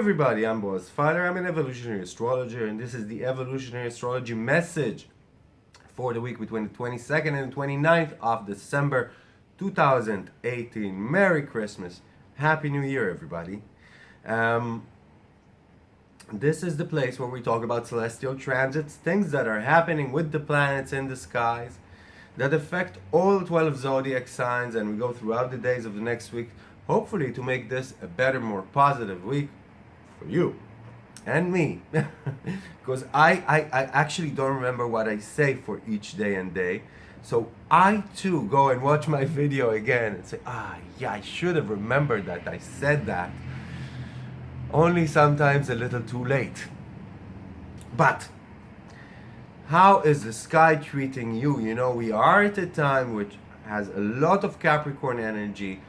Everybody, I'm Boaz Fyler, I'm an evolutionary astrologer and this is the evolutionary astrology message for the week between the 22nd and the 29th of December 2018. Merry Christmas, Happy New Year everybody. Um, this is the place where we talk about celestial transits, things that are happening with the planets in the skies that affect all 12 zodiac signs and we go throughout the days of the next week hopefully to make this a better, more positive week for you and me. because I, I, I actually don't remember what I say for each day and day. So I too go and watch my video again and say, ah, yeah, I should have remembered that I said that. Only sometimes a little too late. But how is the sky treating you? You know, we are at a time which has a lot of Capricorn energy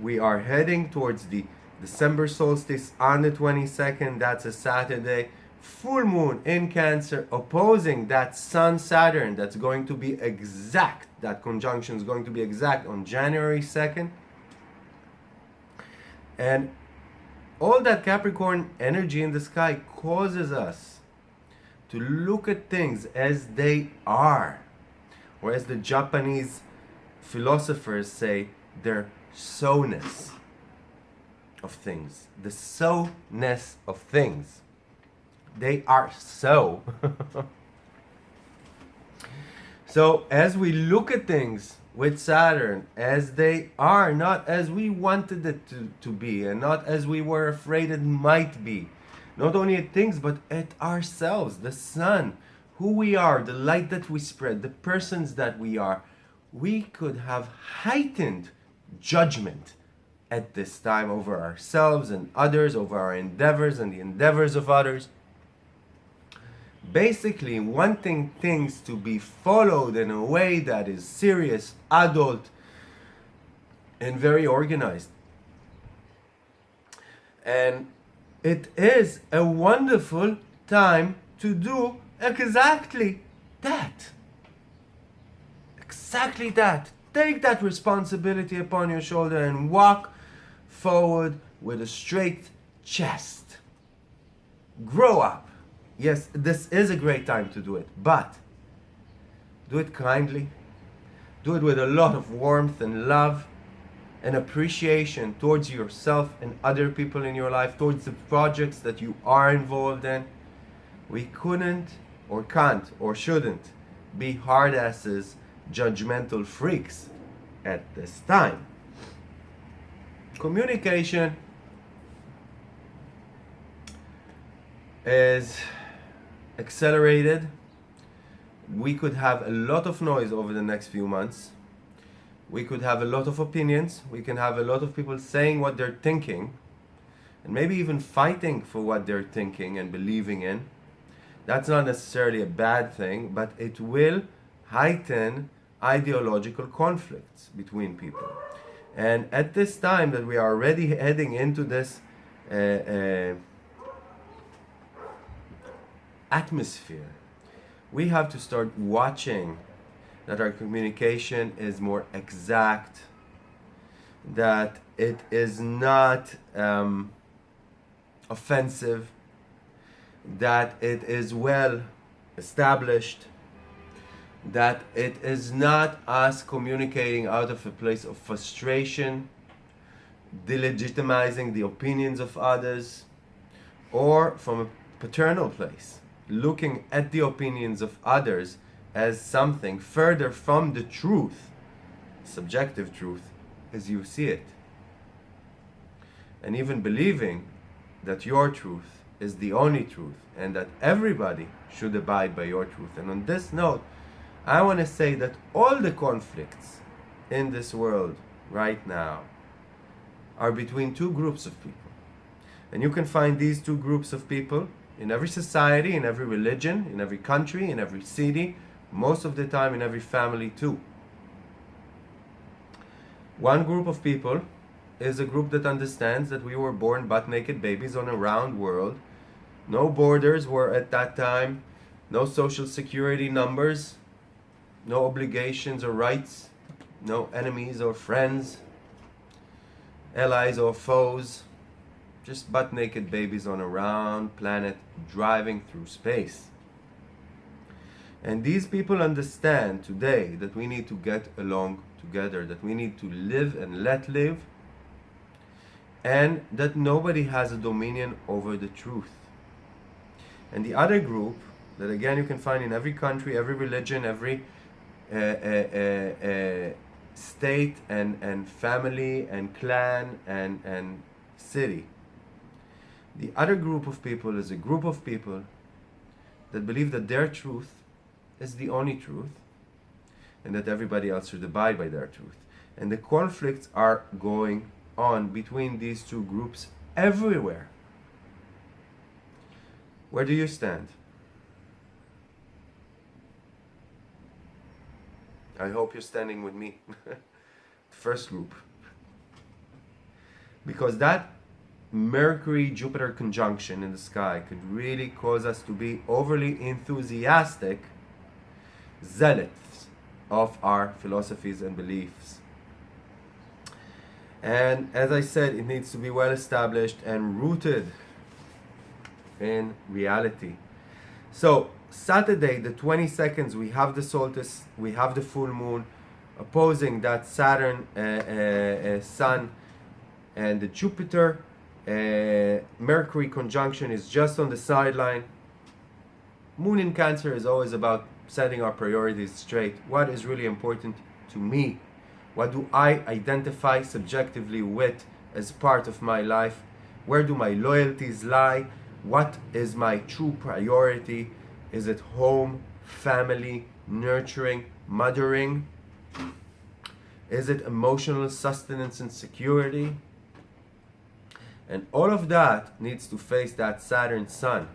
we are heading towards the December solstice on the 22nd. That's a Saturday. Full moon in Cancer opposing that Sun Saturn that's going to be exact. That conjunction is going to be exact on January 2nd. And all that Capricorn energy in the sky causes us to look at things as they are. Or as the Japanese philosophers say, they're so-ness of things. The so-ness of things. They are so. so as we look at things with Saturn as they are, not as we wanted it to, to be, and not as we were afraid it might be. Not only at things, but at ourselves, the sun, who we are, the light that we spread, the persons that we are. We could have heightened judgment at this time over ourselves and others, over our endeavors and the endeavors of others. Basically, wanting things to be followed in a way that is serious, adult, and very organized. And it is a wonderful time to do exactly that. Exactly that. Take that responsibility upon your shoulder and walk forward with a straight chest. Grow up. Yes, this is a great time to do it, but do it kindly. Do it with a lot of warmth and love and appreciation towards yourself and other people in your life, towards the projects that you are involved in. We couldn't or can't or shouldn't be hard asses judgmental freaks at this time. Communication is accelerated. We could have a lot of noise over the next few months. We could have a lot of opinions. We can have a lot of people saying what they're thinking and maybe even fighting for what they're thinking and believing in. That's not necessarily a bad thing, but it will heighten ideological conflicts between people. And at this time that we are already heading into this uh, uh, atmosphere, we have to start watching that our communication is more exact, that it is not um, offensive, that it is well established, that it is not us communicating out of a place of frustration, delegitimizing the opinions of others, or from a paternal place, looking at the opinions of others as something further from the truth, subjective truth, as you see it. And even believing that your truth is the only truth and that everybody should abide by your truth. And on this note, I want to say that all the conflicts in this world right now are between two groups of people. And you can find these two groups of people in every society, in every religion, in every country, in every city, most of the time in every family too. One group of people is a group that understands that we were born butt naked babies on a round world. No borders were at that time, no social security numbers, no obligations or rights, no enemies or friends, allies or foes. just butt naked babies on a round planet driving through space. And these people understand today that we need to get along together, that we need to live and let live, and that nobody has a dominion over the truth. And the other group, that again you can find in every country, every religion, every Uh, uh, uh, state and, and family and clan and, and city. The other group of people is a group of people that believe that their truth is the only truth and that everybody else should abide by their truth. And the conflicts are going on between these two groups everywhere. Where do you stand? I hope you're standing with me. First group. Because that Mercury Jupiter conjunction in the sky could really cause us to be overly enthusiastic zealots of our philosophies and beliefs. And as I said, it needs to be well established and rooted in reality. So, Saturday, the 22nd, we have the solstice, we have the full moon opposing that Saturn, uh, uh, uh, Sun, and the Jupiter. Uh, Mercury conjunction is just on the sideline. Moon in Cancer is always about setting our priorities straight. What is really important to me? What do I identify subjectively with as part of my life? Where do my loyalties lie? What is my true priority? Is it home, family, nurturing, mothering? Is it emotional sustenance and security? And all of that needs to face that Saturn Sun.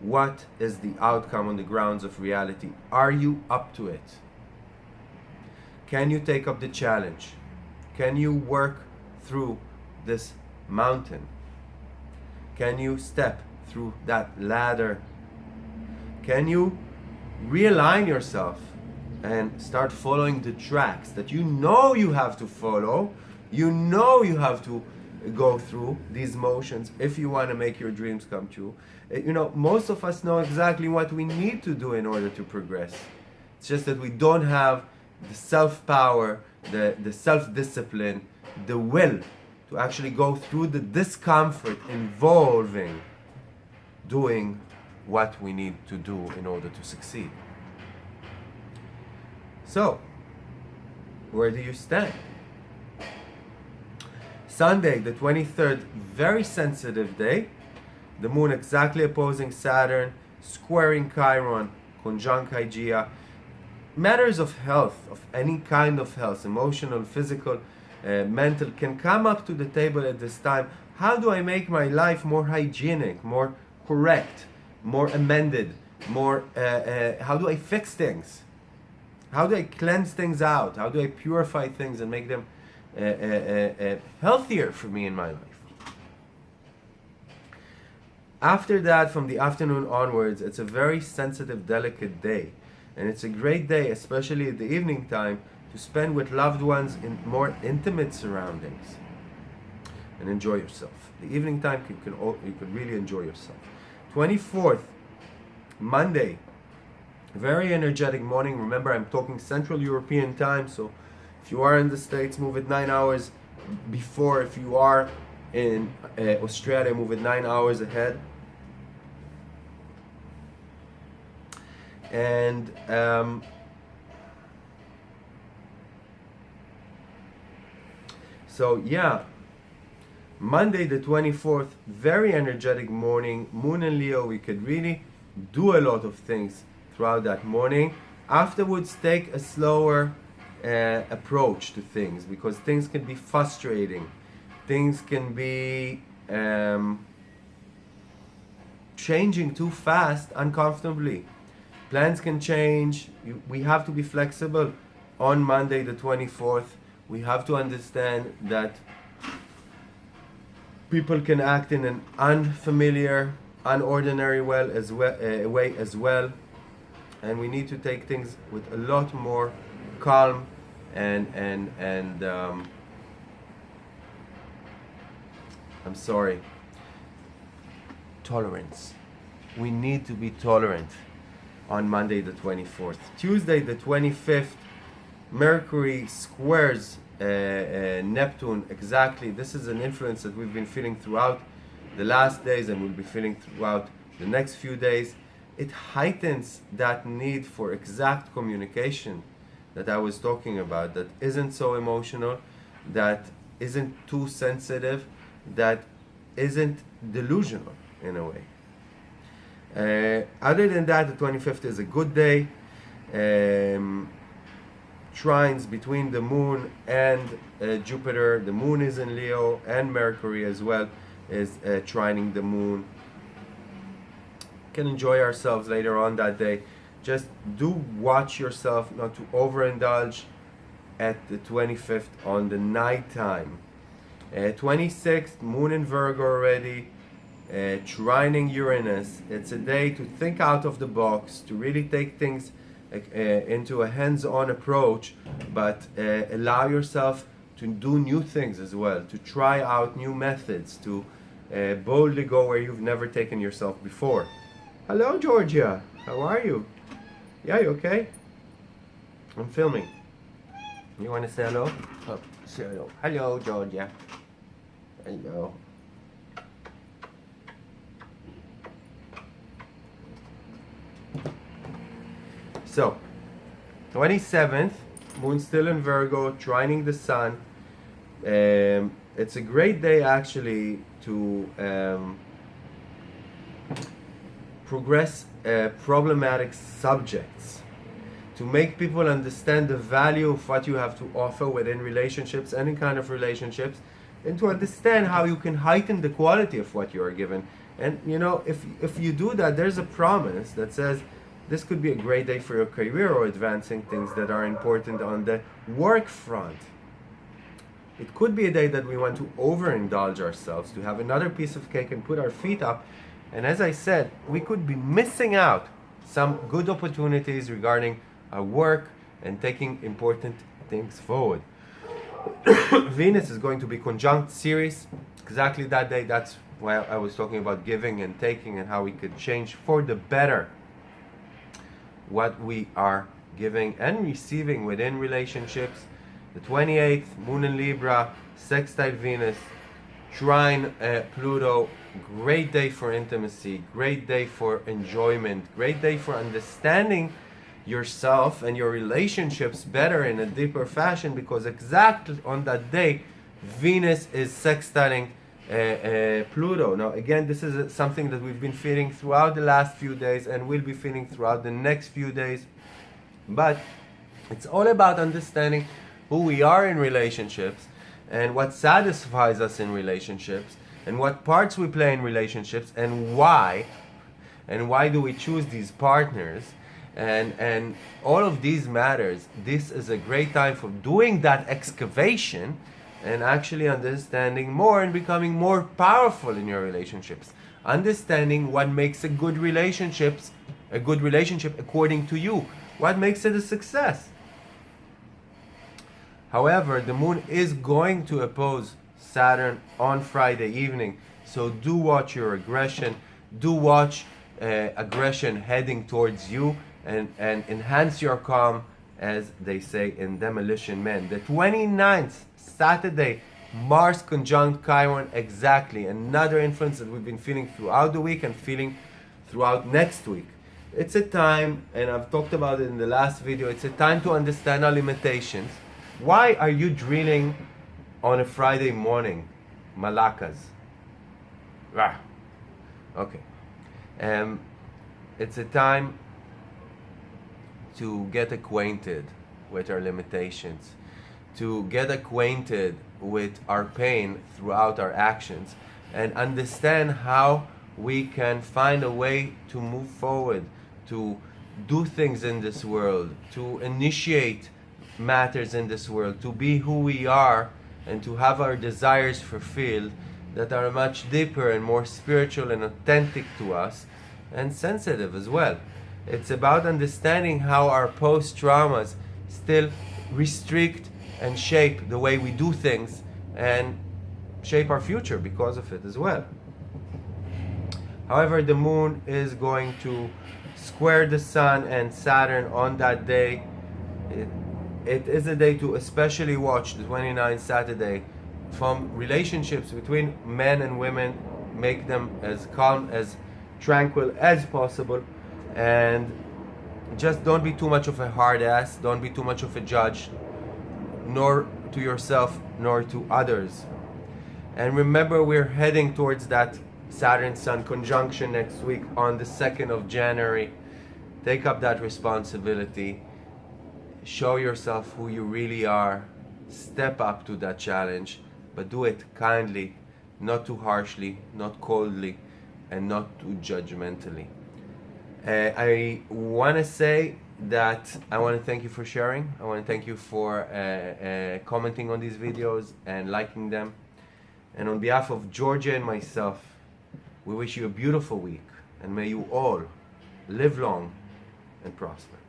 What is the outcome on the grounds of reality? Are you up to it? Can you take up the challenge? Can you work through this mountain? Can you step through that ladder? Can you realign yourself and start following the tracks that you know you have to follow? You know you have to go through these motions if you want to make your dreams come true. Eh, you know, most of us know exactly what we need to do in order to progress. It's just that we don't have the self power, the, the self discipline, the will to actually go through the discomfort involving doing what we need to do in order to succeed. So, where do you stand? Sunday, the 23rd, very sensitive day. The moon exactly opposing Saturn, squaring Chiron, conjunct Hygeia. Matters of health, of any kind of health, emotional, physical, uh, mental, can come up to the table at this time. How do I make my life more hygienic, more correct, more amended, more, uh, uh, how do I fix things? How do I cleanse things out? How do I purify things and make them uh, uh, uh, healthier for me in my life. After that, from the afternoon onwards, it's a very sensitive, delicate day. And it's a great day, especially at the evening time, to spend with loved ones in more intimate surroundings and enjoy yourself. The evening time you can, you can really enjoy yourself. 24th, Monday, very energetic morning. Remember, I'm talking Central European time, so if you are in the States, move it nine hours before. If you are in uh, Australia, move it nine hours ahead. And um, so, yeah, Monday the 24th, very energetic morning. Moon and Leo, we could really do a lot of things throughout that morning. Afterwards, take a slower uh, approach to things because things can be frustrating. Things can be um, changing too fast, uncomfortably. Plans can change. You, we have to be flexible. On Monday, the 24th, we have to understand that people can act in an unfamiliar, unordinary well as well, uh, way as well. And we need to take things with a lot more calm and and and um, I'm sorry. tolerance. We need to be tolerant on Monday the 24th. Tuesday the 25th, Mercury squares Neptune exactly. This is an influence that we've been feeling throughout the last days and we'll be feeling throughout the next few days. It heightens that need for exact communication that I was talking about, that isn't so emotional, that isn't too sensitive, that isn't delusional in a way. Uh, other than that, the 25th is a good day. Um, trines between the moon and uh, Jupiter. The moon is in Leo and Mercury as well is uh, trining the moon. Can enjoy ourselves later on that day. Just do watch yourself not to overindulge at the 25th on the night time. Uh, 26th, moon in Virgo already, uh, trining Uranus. It's a day to think out of the box, to really take things into a hands-on approach, but uh, allow yourself to do new things as well, to try out new methods, to uh, boldly go where you've never taken yourself before. Hello, Georgia. How are you? Yeah, you okay? I'm filming. You want to say hello? Oh, say hello. Hello, Georgia. Hello. So, 27th, moon still in Virgo, trining the sun. Um, it's a great day actually to um, progress uh, problematic subjects, to make people understand the value of what you have to offer within relationships, any kind of relationships, and to understand how you can heighten the quality of what you are given. And you know, if if you do that, there's a promise that says this could be a great day for your career or advancing things that are important on the work front. It could be a day that we want to overindulge ourselves, to have another piece of cake and put our feet up. And as I said, we could be missing out some good opportunities regarding our work and taking important things forward. Venus is going to be conjunct Ceres exactly that day. That's why I was talking about giving and taking and how we could change for the better what we are giving and receiving within relationships. The 28th, Moon in Libra, sextile Venus, trine uh, Pluto, great day for intimacy, great day for enjoyment, great day for understanding yourself and your relationships better in a deeper fashion because exactly on that day, Venus is sextiling Uh, uh, Pluto. Now, again, this is something that we've been feeling throughout the last few days and will be feeling throughout the next few days. But it's all about understanding who we are in relationships and what satisfies us in relationships and what parts we play in relationships and why and why do we choose these partners and and all of these matters this is a great time for doing that excavation and actually understanding more and becoming more powerful in your relationships. Understanding what makes a good relationships a good relationship according to you. What makes it a success? However, the moon is going to oppose Saturn on Friday evening. So do watch your aggression. Do watch uh, aggression heading towards you and, and enhance your calm as they say in Demolition Man. The 29th Saturday, Mars conjunct Chiron exactly. Another influence that we've been feeling throughout the week and feeling throughout next week. It's a time, and I've talked about it in the last video, it's a time to understand our limitations. Why are you drilling on a Friday morning? Malakas. Ah. Okay. Um, it's a time to get acquainted with our limitations to get acquainted with our pain throughout our actions and understand how we can find a way to move forward, to do things in this world, to initiate matters in this world, to be who we are, and to have our desires fulfilled that are much deeper and more spiritual and authentic to us and sensitive as well. It's about understanding how our post traumas still restrict and shape the way we do things and shape our future because of it as well. However, the moon is going to square the sun and Saturn on that day. It, it is a day to especially watch the 29th Saturday from relationships between men and women, make them as calm, as tranquil as possible, and just don't be too much of a hard ass, don't be too much of a judge, nor to yourself nor to others. And remember, we're heading towards that Saturn Sun conjunction next week on the 2nd of January. Take up that responsibility. Show yourself who you really are. Step up to that challenge, but do it kindly, not too harshly, not coldly, and not too judgmentally. Uh, I want to say that I want to thank you for sharing. I want to thank you for uh, uh, commenting on these videos and liking them. And on behalf of Georgia and myself, we wish you a beautiful week and may you all live long and prosper.